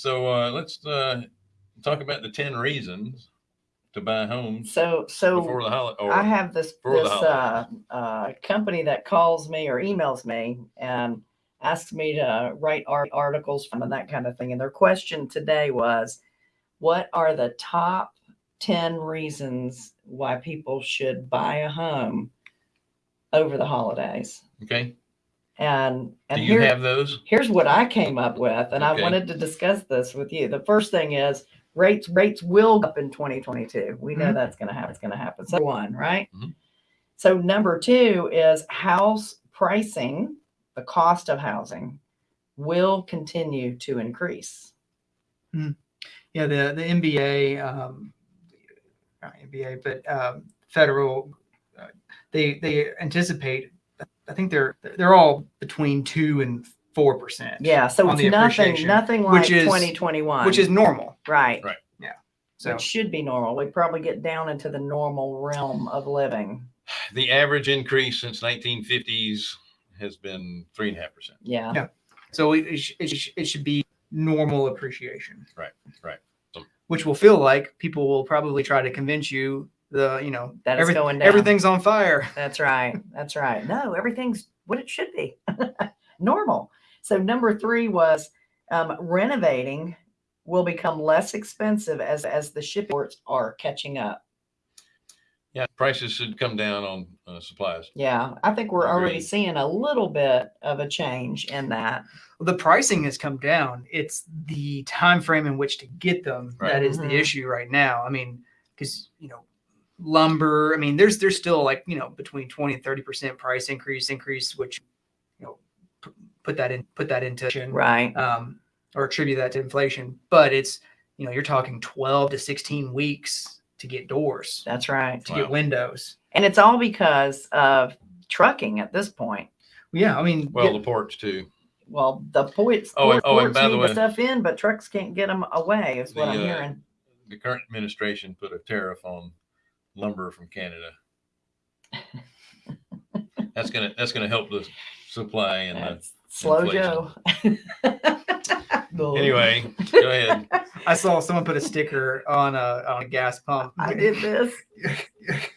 So uh, let's uh, talk about the ten reasons to buy homes So, so. before the holiday. I have this, this, uh, uh, company that calls me or emails me and asks me to write art articles from and that kind of thing. And their question today was, what are the top ten reasons why people should buy a home over the holidays? Okay. And, and Do you here, have those? here's what I came up with, and I wanted to discuss this with you. The first thing is rates rates will go up in 2022. We know Mhm. that's going to happen. It's going to happen. So one, right? Mhm. So number two is house pricing. The cost of housing will continue to increase. Yeah, the the NBA, um, not NBA, but um, federal, uh, they they anticipate. I think they're they're all between two and four percent. Yeah. So On it's nothing nothing like which is- 2021, which is normal. right. Right. Yeah. So it should be normal. We probably get down into the normal realm of living. The average increase since 1950s has been three and a half percent. Yeah. Yeah. so it, it, it, it should be normal appreciation. Right, right. So- Which will feel like people will probably try to convince you the you know That it's every- going down. everything's on fire. That's right. That's right. No, everything's what it should be. Normal. So number three was um, renovating will become less expensive as as the shipports are catching up. Yeah, prices should come down on uh, supplies. Yeah, I think we're already seeing a little bit of a change in that. the pricing has come down. It's the time frame in which to get them Right. that is Mhm. the issue right now. I mean, because you know, lumber. I mean, there's there's still like you know between twenty and thirty percent price increase increase, which you know p- put that in put that into Right. um, or attribute that to inflation. But it's you know you're talking twelve to sixteen weeks to get doors That's right. to Wow. get windows. And it's all because of trucking at this point. Yeah, I mean, Well, yeah, the ports too. Well, the ports, Oh, and- port- oh, and ports by the way- the stuff in, but trucks can't get them away. Is what The, I'm uh, hearing. The current administration put a tariff on lumber from Canada. That's gonna that's gonna help the supply and the, That's slow inflation. Joe. anyway. Go ahead. I saw someone put a sticker on a on a gas pump. I did this.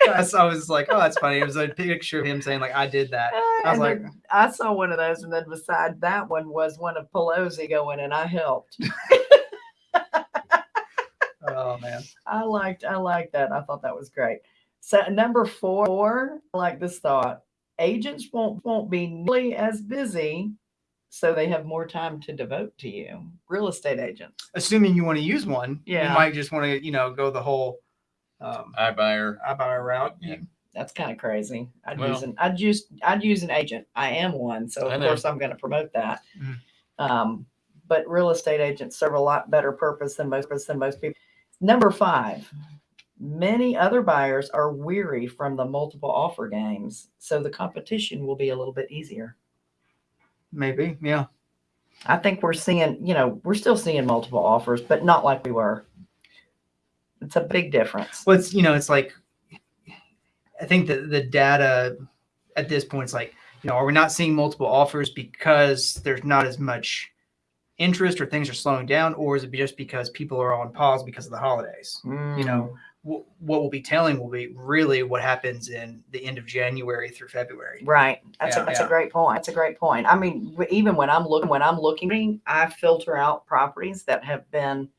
I saw- I was like, oh, that's funny. It was a picture of him saying like, I did that. Uh, I was And like, I saw one of those, and then beside that one was one of Pelosi going, and I helped. man. I liked, I liked that. I thought that was great. So number four, I like this thought: agents won't won't be nearly as busy, so they have more time to devote to you. Real estate agents. Assuming you want to use one, Yeah. you might just want to, you know, go the whole um, iBuyer. iBuyer route. Yeah. That's kind of crazy. I'd Well- use an I'd use I'd use an agent. I am one, so of course I'm going to promote that. Mhm. Um, but real estate agents serve a lot better purpose than most than most people. Number five, many other buyers are weary from the multiple offer games, so the competition will be a little bit easier. Maybe, yeah. I think we're seeing, you know, we're still seeing multiple offers, but not like we were. It's a big difference. Well, it's you know, it's like I think that the data at this point is like, you know, are we not seeing multiple offers because there's not as much interest or things are slowing down, or is it just because people are on pause because of the holidays? You know, hmm. wh- what we'll be telling will be really what happens in the end of January through February. Right. That's Yeah, a, that's yeah. a great point. That's a great point. I mean, even when I'm looking, when I'm looking, I filter out properties that have been,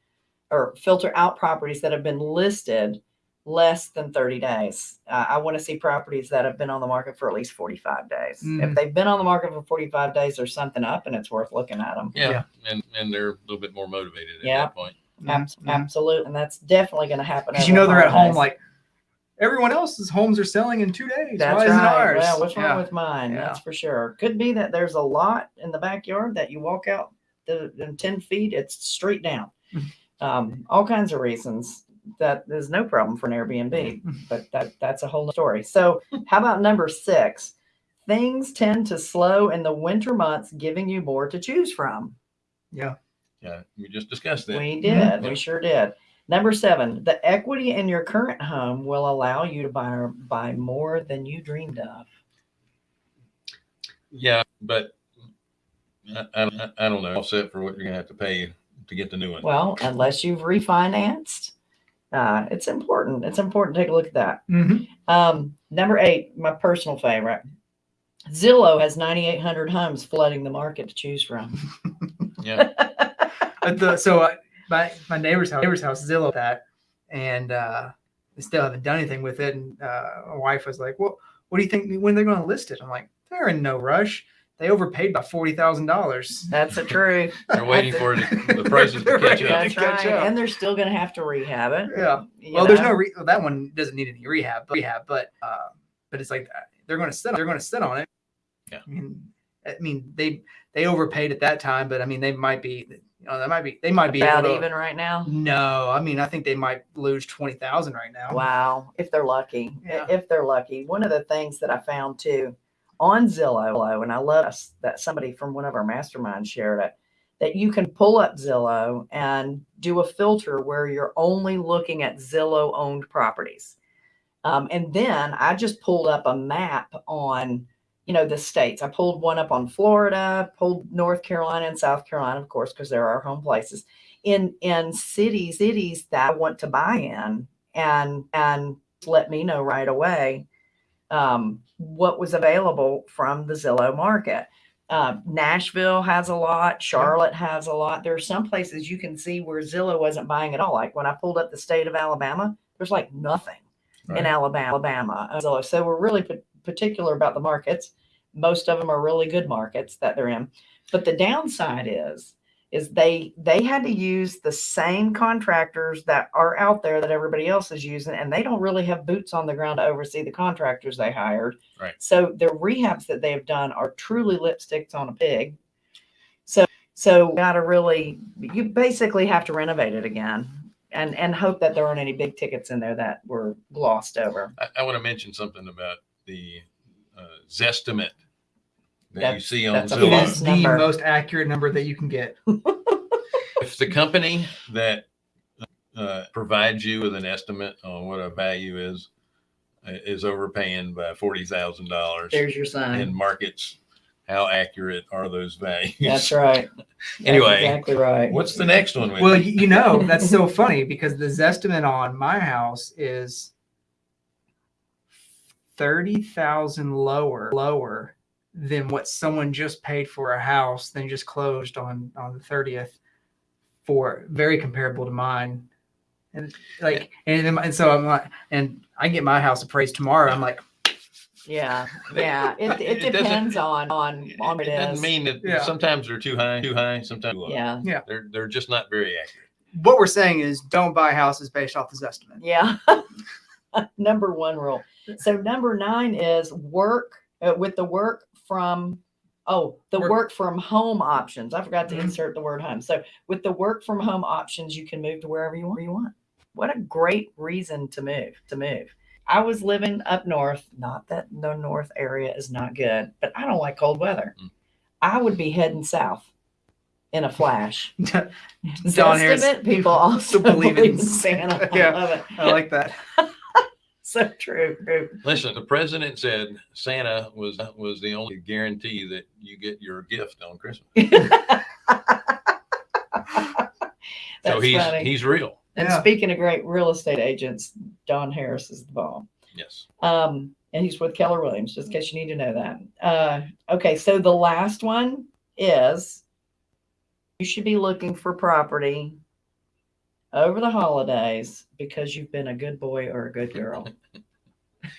or filter out properties that have been listed less than 30 days. Uh, I want to see properties that have been on the market for at least 45 days. If Mhm. they've been on the market for 45 days, there's something up and it's worth looking at them. Yeah. Yeah. And and they're a little bit more motivated at Yeah. that point. Mhm. Absolutely. And that's definitely going to happen. Because you know they're at home holidays. like everyone else's homes are selling in two days. That's Why isn't right. ours? Well, what's wrong Yeah. with mine? Yeah. That's for sure. Could be that there's a lot in the backyard that you walk out the, the 10 feet, it's straight down. Mm-hmm. um, all kinds of reasons that there's no problem for an Airbnb, but that that's a whole story. So how about number six? Things tend to slow in the winter months, giving you more to choose from. yeah. Yeah. We just discussed that. We did. Mhm. We sure did. Number seven, the equity in your current home will allow you to buy buy more than you dreamed of. Yeah, but I, I, I don't know. All set for what you're gonna have to pay to get the new one. Well, unless you've refinanced, uh, it's important. It's important to take a look at that. Mhm. Um, number eight, my personal favorite. Zillow has 9,800 homes flooding the market to choose from. Yeah. But the, so uh, my my neighbor's house, neighbor's house, Zillow that, and uh, they still haven't done anything with it. And uh, my wife was like, "Well, what do you think when they're going to list it?" I'm like, "They're in no rush. They overpaid by forty thousand dollars." That's the truth. They're waiting for the, the prices to catch up. That's catch right. up. And they're still going to have to rehab it. Yeah. you Well, there's no re- well, that one doesn't need any rehab, but rehab, but uh, but it's like they're going to sit. They're going to sit on it. Yeah. I mean, I mean they they overpaid at that time, but I mean they might be. You know, they might be. They might be about able to, even right now. No, I mean I think they might lose twenty thousand right now. Wow, if they're lucky. Yeah. If they're lucky. One of the things that I found too on Zillow, and I love that somebody from one of our masterminds shared it, that you can pull up Zillow and do a filter where you're only looking at Zillow owned properties. Um, and then I just pulled up a map on, you know, the states. I pulled one up on Florida, pulled North Carolina and South Carolina, of course, because they're our home places. In in cities, cities that I want to buy in, and and let me know right away um, what was available from the Zillow market. Uh, Nashville has a lot. Charlotte has a lot. There are some places you can see where Zillow wasn't buying at all. Like when I pulled up the state of Alabama, there's like nothing in Alabama. Alabama. Zillow. So we're really pa- particular about the markets. Most of them are really good markets that they're in. But the downside is, is they they had to use the same contractors that are out there that everybody else is using, and they don't really have boots on the ground to oversee the contractors they hired. Right. So the rehabs that they have done are truly lipsticks on a pig. So so got to really you basically have to renovate it again. And, and hope that there aren't any big tickets in there that were glossed over. I, I want to mention something about the uh, Zestimate that you That's- see on that's a It Zillow. false the number. most accurate number that you can get. If the company that uh, provides you with an estimate on what a value is uh, is overpaying by forty thousand dollars There's your sign. in markets, how accurate are those values? That's right. That's Anyway, exactly right. What's the next one? Whitney? Well, you, you know that's so funny because the Zestimate on my house is thirty thousand lower lower than what someone just paid for a house then just closed on on the thirtieth for very comparable to mine. And like and, and so I'm like and I get my house appraised tomorrow. I'm like, Yeah, yeah. It, it, It depends on on on it it doesn't is. mean that Yeah. sometimes they're too high, too high, sometimes too low. yeah, They're they're just not very accurate. what we're saying is don't buy houses based off this estimate. yeah. number one rule. So number nine is work uh, with the work from. Oh, the Work- work, from home options. I forgot to Mhm. insert the word home. So with the work from home options, you can move to wherever you want. You want. What a great reason to move. To move. I was living up north. Not that the north area is not good, but I don't like cold weather. Mm. I would be heading south in a flash. Don Harris- people also believe in Santa. I Yeah. love it. I like that. So true. true. Listen, the president said Santa was was the only guarantee that you get your gift on Christmas. so he's funny. he's real. and Yeah. speaking of great real estate agents, Don Harris is the bomb. Yes. Um, and he's with Keller Williams, just in case you need to know that. Uh, okay, so the last one is you should be looking for property over the holidays because you've been a good boy or a good girl.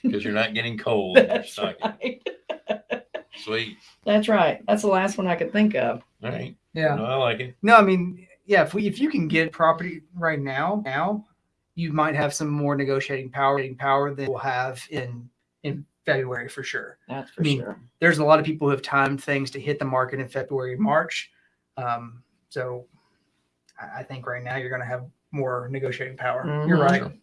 Because you're not getting cold. in your That's stocking. right. Sweet. That's right. That's the last one I could think of. All right. Yeah. No, I like it. No, I mean, yeah, if we if you can get property right now, now you might have some more negotiating power, power than we'll have in in February for sure. That's for I mean, sure. There's a lot of people who have timed things to hit the market in February, March. Um, so I, I think right now you're going to have more negotiating power. You're Mhm. right.